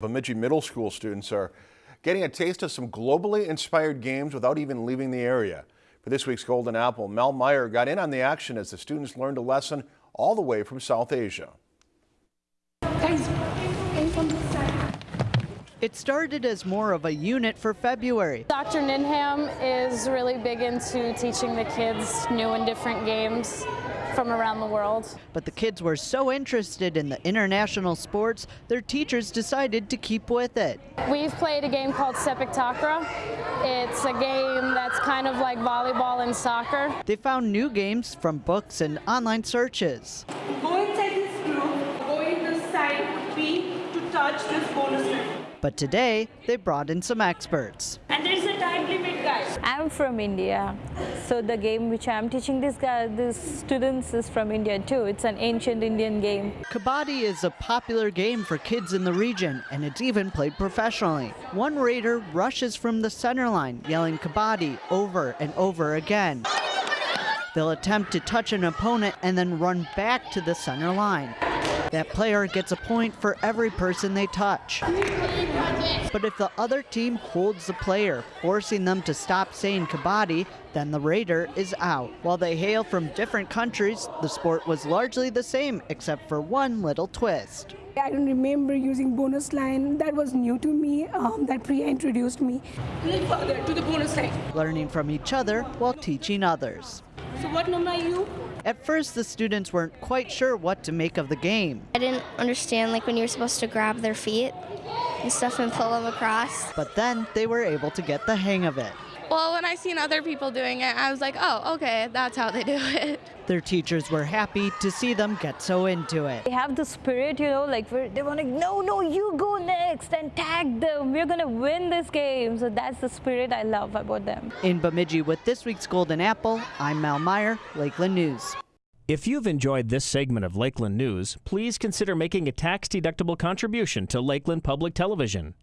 Bemidji Middle School students are getting a taste of some globally inspired games without even leaving the area. For this week's Golden Apple, Mel Meyer got in on the action as the students learned a lesson all the way from South Asia. It started as more of a unit for February. Dr. Ninham is really big into teaching the kids new and different games from around the world. But the kids were so interested in the international sports, their teachers decided to keep with it. We've played a game called Sepak Takraw. It's a game that's kind of like volleyball and soccer. They found new games from books and online searches. Go inside this group, go in the side B to touch this bonus ring. But today, they brought in some experts. And there's a time limit, guys. I'm from India, so the game which I'm teaching these guys, these students is from India too. It's an ancient Indian game. Kabaddi is a popular game for kids in the region, and it's even played professionally. One raider rushes from the center line, yelling Kabaddi over and over again. They'll attempt to touch an opponent and then run back to the center line. That player gets a point for every person they touch. But if the other team holds the player, forcing them to stop saying kabaddi, then the raider is out. While they hail from different countries, the sport was largely the same except for one little twist. I don't remember using bonus line. That was new to me. Um, that Priya introduced me. Little further to the bonus line. Learning from each other while teaching others. So what number are you? At first, the students weren't quite sure what to make of the game. I didn't understand like when you're supposed to grab their feet and stuff and pull them across. But then they were able to get the hang of it. Well, when I seen other people doing it, I was like, oh, okay, that's how they do it. Their teachers were happy to see them get so into it. They have the spirit, you know, like they want to, no, no, you go next and tag them. We're going to win this game. So that's the spirit I love about them. In Bemidji with this week's Golden Apple, I'm Mal Meyer, Lakeland News. If you've enjoyed this segment of Lakeland News, please consider making a tax-deductible contribution to Lakeland Public Television.